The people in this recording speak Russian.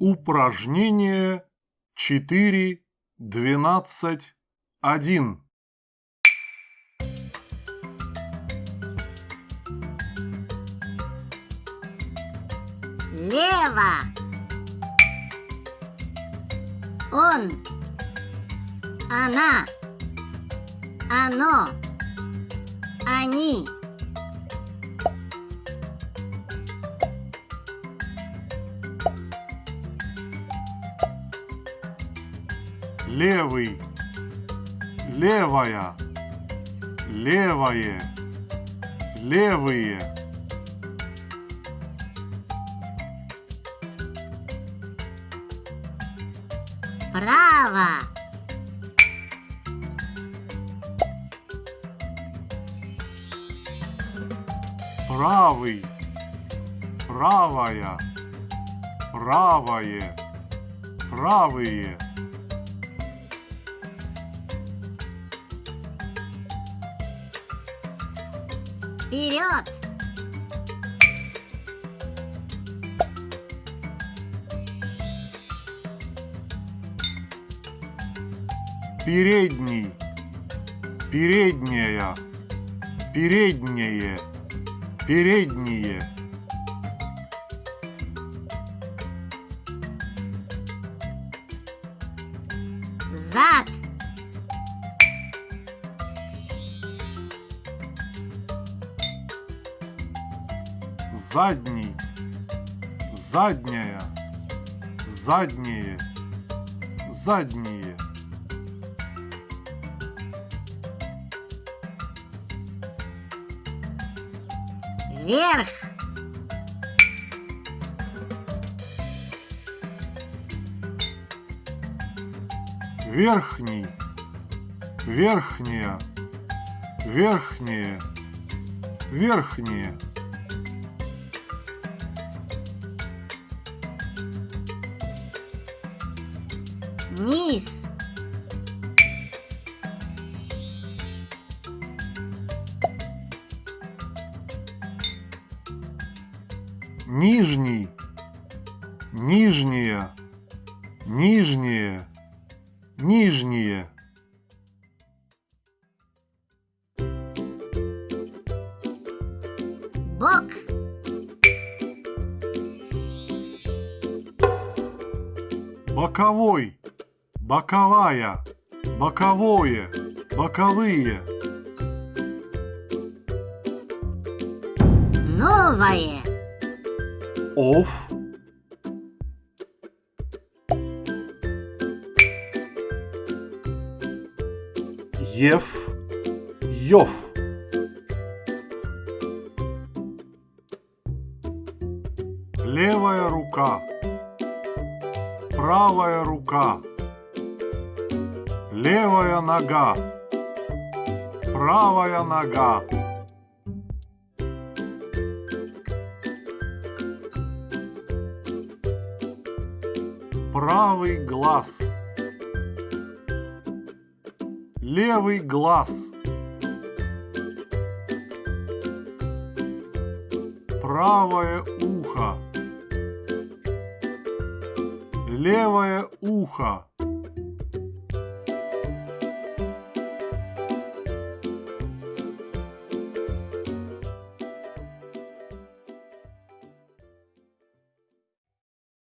Упражнение 4, 12, 1. Лево. Он. Она. Оно. Они. Левый. Левая. Левое. Левые. Право. Правый. Правая. Правое. Правые. Вперед. Передний. Передняя. Переднее. Передние. Зад. Задний. Задняя. Задние. Задние. Вверх. Верхний. Верхняя. Верхнее. Верхнее. Низ. Нижний. Нижняя. Нижнее. Нижнее. Бок. Боковой. Боковая. Боковое. Боковые. Новое. Оф. Ев. Йов. Левая рука. Правая рука. Левая нога. Правая нога. Правый глаз. Левый глаз. Правое ухо. Левое ухо.